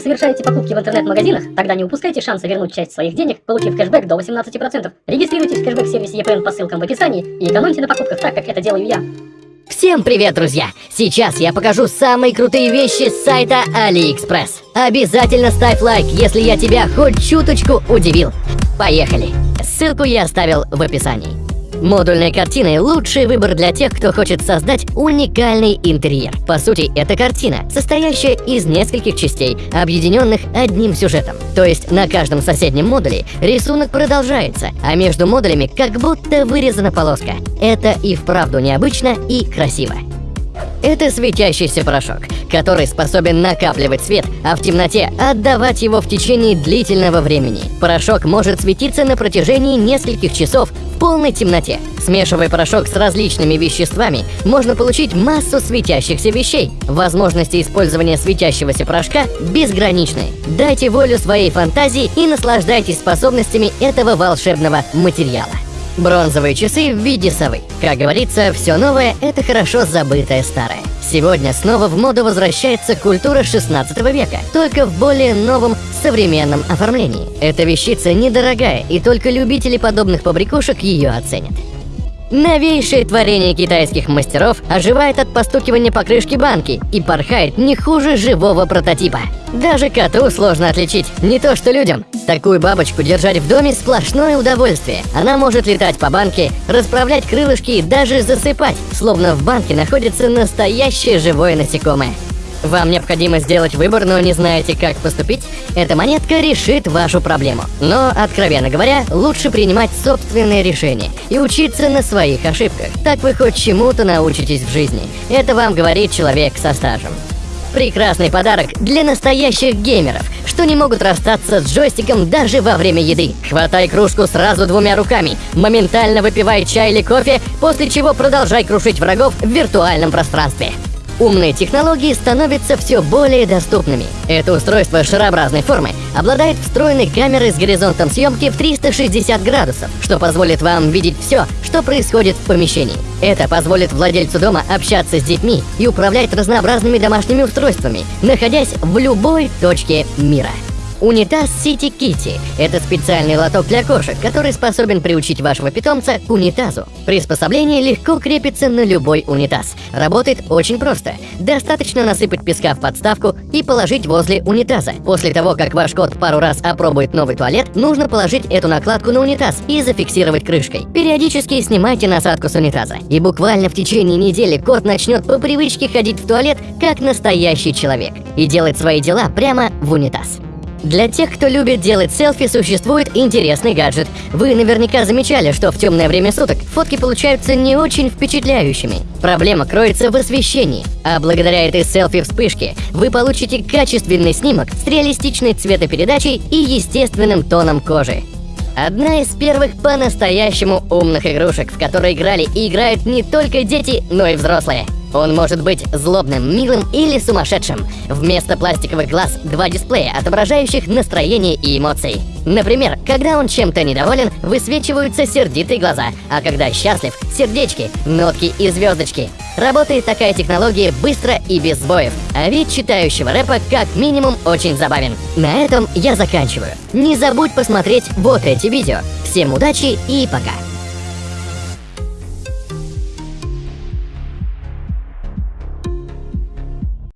совершаете покупки в интернет-магазинах, тогда не упускайте шанса вернуть часть своих денег, получив кэшбэк до 18%. Регистрируйтесь в кэшбэк-сервисе EPN по ссылкам в описании и экономьте на покупках так, как это делаю я. Всем привет, друзья! Сейчас я покажу самые крутые вещи с сайта AliExpress. Обязательно ставь лайк, если я тебя хоть чуточку удивил. Поехали! Ссылку я оставил в описании. Модульные картины – лучший выбор для тех, кто хочет создать уникальный интерьер. По сути, это картина, состоящая из нескольких частей, объединенных одним сюжетом. То есть на каждом соседнем модуле рисунок продолжается, а между модулями как будто вырезана полоска. Это и вправду необычно и красиво. Это светящийся порошок, который способен накапливать свет, а в темноте отдавать его в течение длительного времени. Порошок может светиться на протяжении нескольких часов в полной темноте. Смешивая порошок с различными веществами, можно получить массу светящихся вещей. Возможности использования светящегося порошка безграничны. Дайте волю своей фантазии и наслаждайтесь способностями этого волшебного материала. Бронзовые часы в виде совы. Как говорится, все новое – это хорошо забытое старое. Сегодня снова в моду возвращается культура 16 века, только в более новом современном оформлении. Эта вещица недорогая, и только любители подобных побрякушек ее оценят. Новейшее творение китайских мастеров оживает от постукивания покрышки банки и порхает не хуже живого прототипа. Даже коту сложно отличить, не то что людям. Такую бабочку держать в доме сплошное удовольствие. Она может летать по банке, расправлять крылышки и даже засыпать, словно в банке находится настоящее живое насекомое. Вам необходимо сделать выбор, но не знаете, как поступить? Эта монетка решит вашу проблему. Но, откровенно говоря, лучше принимать собственные решения и учиться на своих ошибках. Так вы хоть чему-то научитесь в жизни. Это вам говорит человек со стажем. Прекрасный подарок для настоящих геймеров, что не могут расстаться с джойстиком даже во время еды. Хватай кружку сразу двумя руками, моментально выпивай чай или кофе, после чего продолжай крушить врагов в виртуальном пространстве. Умные технологии становятся все более доступными. Это устройство шарообразной формы обладает встроенной камерой с горизонтом съемки в 360 градусов, что позволит вам видеть все, что происходит в помещении. Это позволит владельцу дома общаться с детьми и управлять разнообразными домашними устройствами, находясь в любой точке мира. Унитаз City Kitty – это специальный лоток для кошек, который способен приучить вашего питомца к унитазу. Приспособление легко крепится на любой унитаз. Работает очень просто. Достаточно насыпать песка в подставку и положить возле унитаза. После того, как ваш кот пару раз опробует новый туалет, нужно положить эту накладку на унитаз и зафиксировать крышкой. Периодически снимайте насадку с унитаза. И буквально в течение недели кот начнет по привычке ходить в туалет как настоящий человек и делать свои дела прямо в унитаз. Для тех, кто любит делать селфи, существует интересный гаджет. Вы наверняка замечали, что в темное время суток фотки получаются не очень впечатляющими. Проблема кроется в освещении, а благодаря этой селфи-вспышке вы получите качественный снимок с реалистичной цветопередачей и естественным тоном кожи. Одна из первых по-настоящему умных игрушек, в которой играли и играют не только дети, но и взрослые – он может быть злобным, милым или сумасшедшим. Вместо пластиковых глаз два дисплея, отображающих настроение и эмоции. Например, когда он чем-то недоволен, высвечиваются сердитые глаза, а когда счастлив – сердечки, нотки и звездочки. Работает такая технология быстро и без сбоев, а вид читающего рэпа как минимум очень забавен. На этом я заканчиваю. Не забудь посмотреть вот эти видео. Всем удачи и пока!